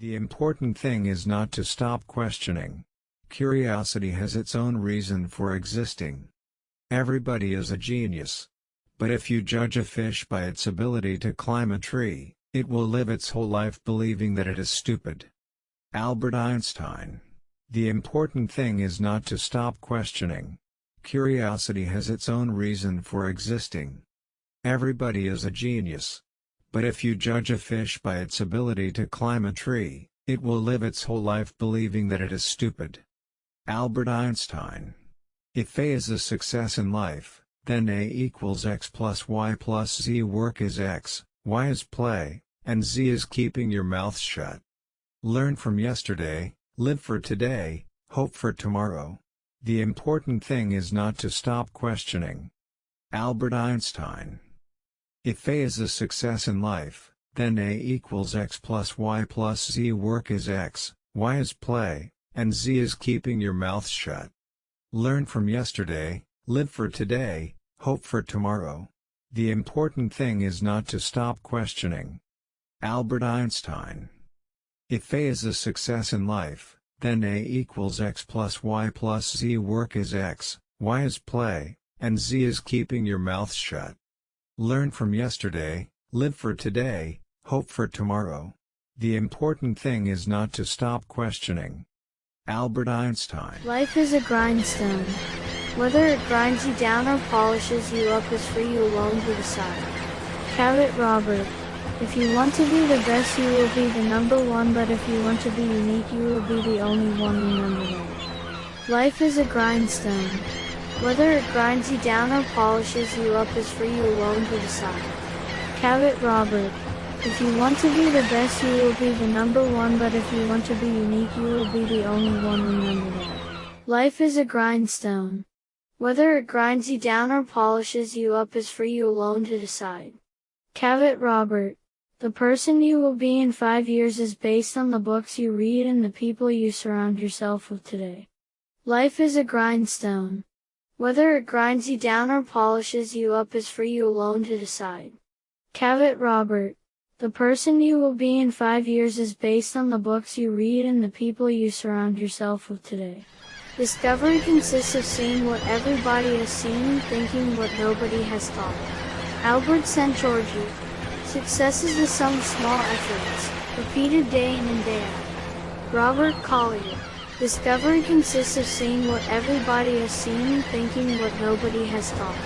The important thing is not to stop questioning. Curiosity has its own reason for existing. Everybody is a genius. But if you judge a fish by its ability to climb a tree, it will live its whole life believing that it is stupid. Albert Einstein. The important thing is not to stop questioning. Curiosity has its own reason for existing. Everybody is a genius. But if you judge a fish by its ability to climb a tree, it will live its whole life believing that it is stupid. Albert Einstein. If A is a success in life, then A equals x plus y plus z work is x, y is play, and z is keeping your mouth shut. Learn from yesterday, live for today, hope for tomorrow. The important thing is not to stop questioning. Albert Einstein if A is a success in life, then A equals x plus y plus z work is x, y is play, and z is keeping your mouth shut. Learn from yesterday, live for today, hope for tomorrow. The important thing is not to stop questioning. Albert Einstein If A is a success in life, then A equals x plus y plus z work is x, y is play, and z is keeping your mouth shut. Learn from yesterday, live for today, hope for tomorrow. The important thing is not to stop questioning. Albert Einstein Life is a grindstone. Whether it grinds you down or polishes you up is for you alone to decide. Cavett Robert If you want to be the best you will be the number one but if you want to be unique you will be the only one remember that. Life is a grindstone. Whether it grinds you down or polishes you up is for you alone to decide. Cavett Robert. If you want to be the best you will be the number one but if you want to be unique you will be the only one remember that. Life is a grindstone. Whether it grinds you down or polishes you up is for you alone to decide. Cavett Robert. The person you will be in five years is based on the books you read and the people you surround yourself with today. Life is a grindstone. Whether it grinds you down or polishes you up is for you alone to decide. Cavett Robert. The person you will be in five years is based on the books you read and the people you surround yourself with today. Discovery consists of seeing what everybody has seen and thinking what nobody has thought. Albert Szent-Györgyi. Success is the sum of small efforts, repeated day in and day out. Robert Collier. Discovery consists of seeing what everybody has seen and thinking what nobody has thought.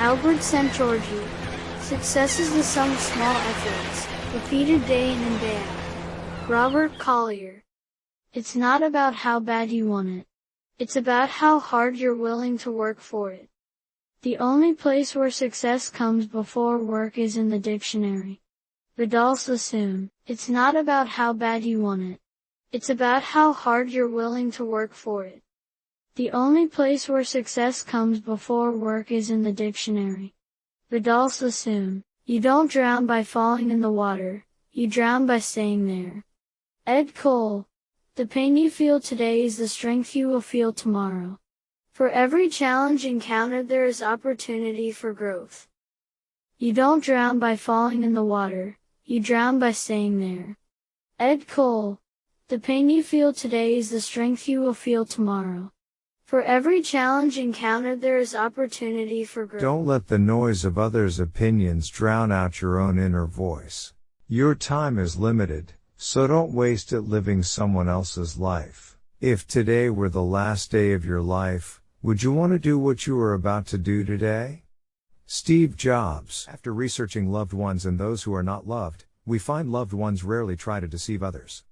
Albert Szent-Györgyi. Success is the sum of small efforts, repeated day in and day out. Robert Collier. It's not about how bad you want it. It's about how hard you're willing to work for it. The only place where success comes before work is in the dictionary. Vidal Sassoon. It's not about how bad you want it. It's about how hard you're willing to work for it. The only place where success comes before work is in the dictionary. Vidal Sassoon. You don't drown by falling in the water, you drown by staying there. Ed Cole. The pain you feel today is the strength you will feel tomorrow. For every challenge encountered there is opportunity for growth. You don't drown by falling in the water, you drown by staying there. Ed Cole. The pain you feel today is the strength you will feel tomorrow. For every challenge encountered there is opportunity for growth. Don't let the noise of others' opinions drown out your own inner voice. Your time is limited, so don't waste it living someone else's life. If today were the last day of your life, would you want to do what you are about to do today? Steve Jobs. After researching loved ones and those who are not loved, we find loved ones rarely try to deceive others.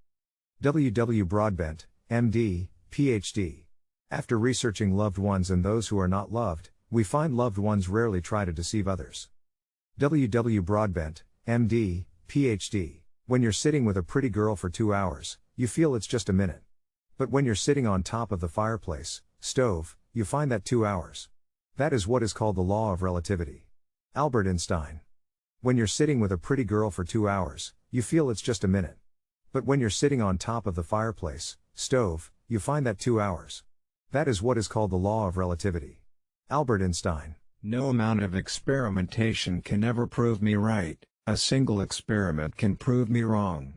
W. W. Broadbent, MD, PhD. After researching loved ones and those who are not loved, we find loved ones rarely try to deceive others. W. W. Broadbent, MD, PhD. When you're sitting with a pretty girl for two hours, you feel it's just a minute. But when you're sitting on top of the fireplace, stove, you find that two hours. That is what is called the law of relativity. Albert Einstein. When you're sitting with a pretty girl for two hours, you feel it's just a minute. But when you're sitting on top of the fireplace, stove, you find that two hours. That is what is called the law of relativity. Albert Einstein. No amount of experimentation can ever prove me right, a single experiment can prove me wrong.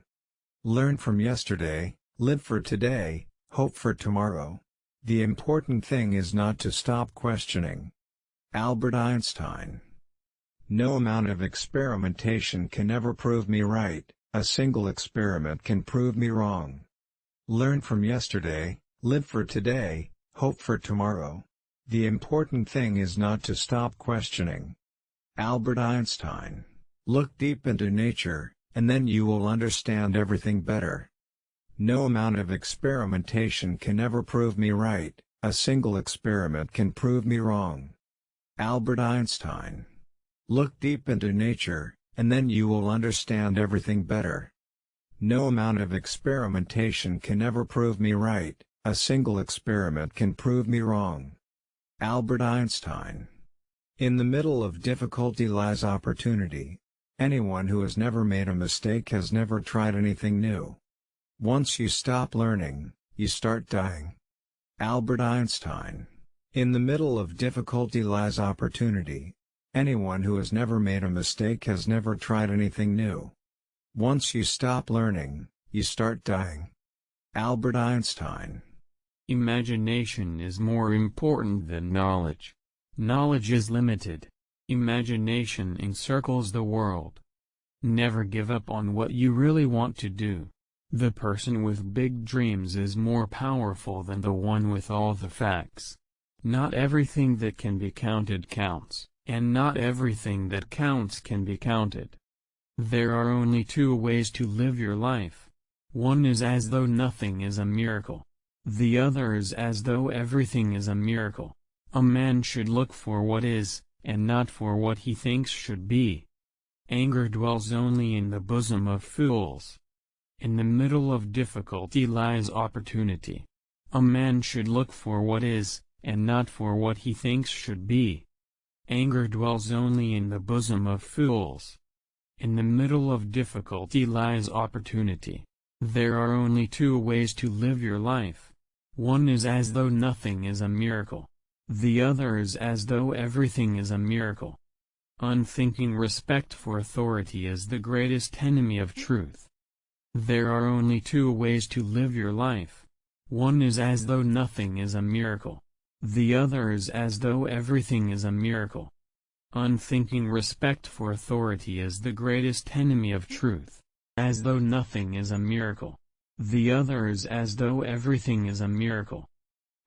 Learn from yesterday, live for today, hope for tomorrow. The important thing is not to stop questioning. Albert Einstein No amount of experimentation can ever prove me right, a single experiment can prove me wrong. Learn from yesterday, live for today, hope for tomorrow. The important thing is not to stop questioning. Albert Einstein Look deep into nature, and then you will understand everything better. No amount of experimentation can ever prove me right, a single experiment can prove me wrong. Albert Einstein Look deep into nature, and then you will understand everything better. No amount of experimentation can ever prove me right, a single experiment can prove me wrong. Albert Einstein In the middle of difficulty lies opportunity. Anyone who has never made a mistake has never tried anything new. Once you stop learning, you start dying. Albert Einstein In the middle of difficulty lies opportunity. Anyone who has never made a mistake has never tried anything new. Once you stop learning, you start dying. Albert Einstein Imagination is more important than knowledge. Knowledge is limited. Imagination encircles the world. Never give up on what you really want to do. The person with big dreams is more powerful than the one with all the facts. Not everything that can be counted counts, and not everything that counts can be counted. There are only two ways to live your life. One is as though nothing is a miracle. The other is as though everything is a miracle. A man should look for what is, and not for what he thinks should be. Anger dwells only in the bosom of fools. In the middle of difficulty lies opportunity. A man should look for what is, and not for what he thinks should be. Anger dwells only in the bosom of fools. In the middle of difficulty lies opportunity. There are only two ways to live your life. One is as though nothing is a miracle. The other is as though everything is a miracle. Unthinking respect for authority is the greatest enemy of truth. There are only two ways to live your life. One is as though nothing is a miracle. The other is as though everything is a miracle. Unthinking respect for authority is the greatest enemy of truth. As though nothing is a miracle. The other is as though everything is a miracle.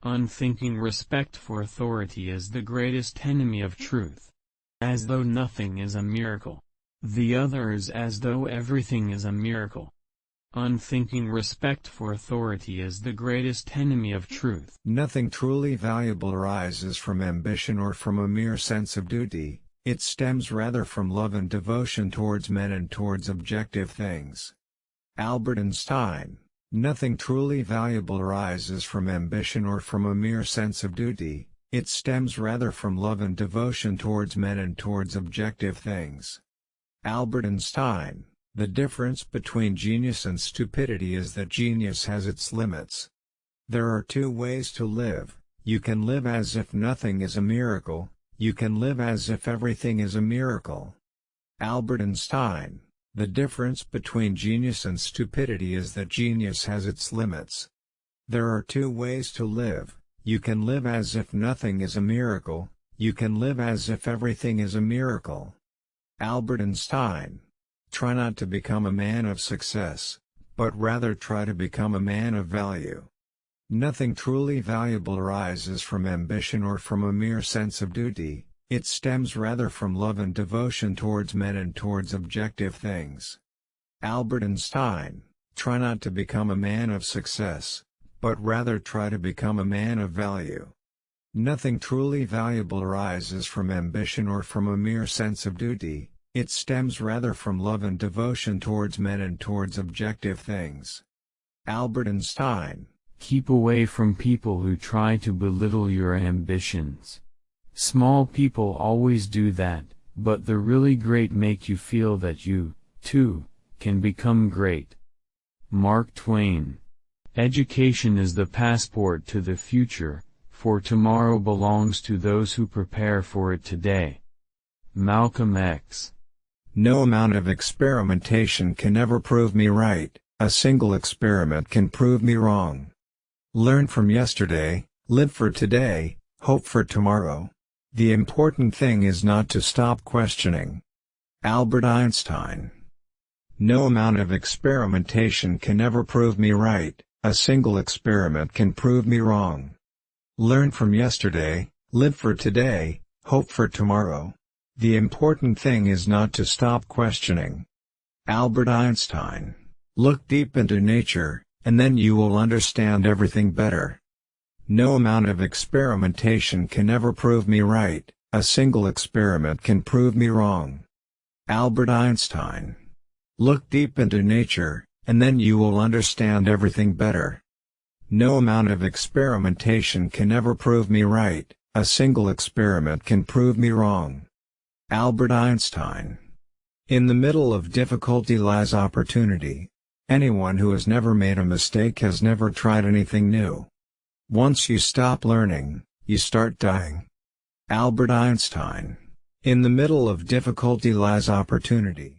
Unthinking respect for authority is the greatest enemy of truth. As though nothing is a miracle. The other is as though everything is a miracle. Unthinking respect for authority is the greatest enemy of truth. Nothing truly valuable arises from ambition or from a mere sense of duty, it stems rather from love and devotion towards men and towards objective things. Albert Einstein Nothing truly valuable arises from ambition or from a mere sense of duty, it stems rather from love and devotion towards men and towards objective things. Albert Einstein the difference between genius and stupidity is that genius has its limits. There are two ways to live, you can live as if nothing is a miracle, you can live as if everything is a miracle. Albert Einstein The difference between genius and stupidity is that genius has its limits. There are two ways to live, you can live as if nothing is a miracle, you can live as if everything is a miracle. Albert Einstein Try not to become a man of success, but rather try to become a man of value. Nothing truly valuable arises from ambition or from a mere sense of duty, it stems rather from love and devotion towards men and towards objective things. Albert Einstein Try not to become a man of success, but rather try to become a man of value. Nothing truly valuable arises from ambition or from a mere sense of duty, it stems rather from love and devotion towards men and towards objective things. Albert Einstein Keep away from people who try to belittle your ambitions. Small people always do that, but the really great make you feel that you, too, can become great. Mark Twain Education is the passport to the future, for tomorrow belongs to those who prepare for it today. Malcolm X no amount of experimentation can ever prove me right, a single experiment can prove me wrong. Learn from yesterday, live for today, hope for tomorrow. The important thing is not to stop questioning. Albert Einstein No amount of experimentation can ever prove me right, a single experiment can prove me wrong. Learn from yesterday, live for today, hope for tomorrow. The important thing is not to stop questioning. Albert Einstein Look deep into nature, and then you will understand everything better. No amount of experimentation can ever prove me right, a single experiment can prove me wrong. Albert Einstein Look deep into nature, and then you will understand everything better. No amount of experimentation can ever prove me right, a single experiment can prove me wrong. Albert Einstein In the middle of difficulty lies opportunity. Anyone who has never made a mistake has never tried anything new. Once you stop learning, you start dying. Albert Einstein In the middle of difficulty lies opportunity.